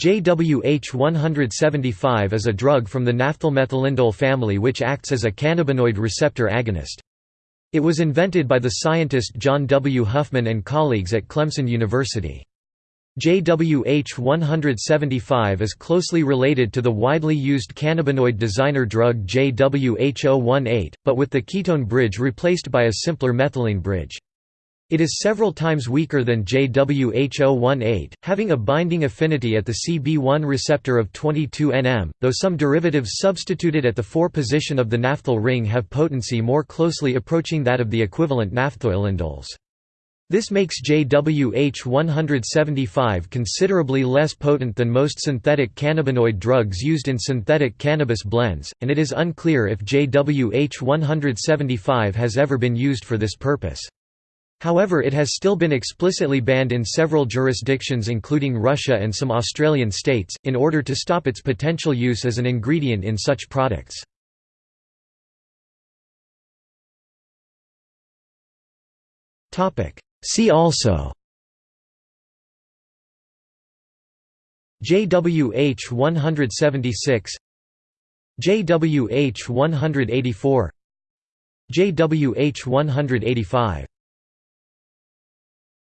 JWH-175 is a drug from the naphthylmethylindole family which acts as a cannabinoid receptor agonist. It was invented by the scientist John W. Huffman and colleagues at Clemson University. JWH-175 is closely related to the widely used cannabinoid designer drug JWH-018, but with the ketone bridge replaced by a simpler methylene bridge. It is several times weaker than JWH018, having a binding affinity at the CB1 receptor of 22 nm, though some derivatives substituted at the 4 position of the naphthyl ring have potency more closely approaching that of the equivalent naphthoylindoles. This makes JWH175 considerably less potent than most synthetic cannabinoid drugs used in synthetic cannabis blends, and it is unclear if JWH175 has ever been used for this purpose. However it has still been explicitly banned in several jurisdictions including Russia and some Australian states, in order to stop its potential use as an ingredient in such products. See also JWH 176 JWH 184 JWH 185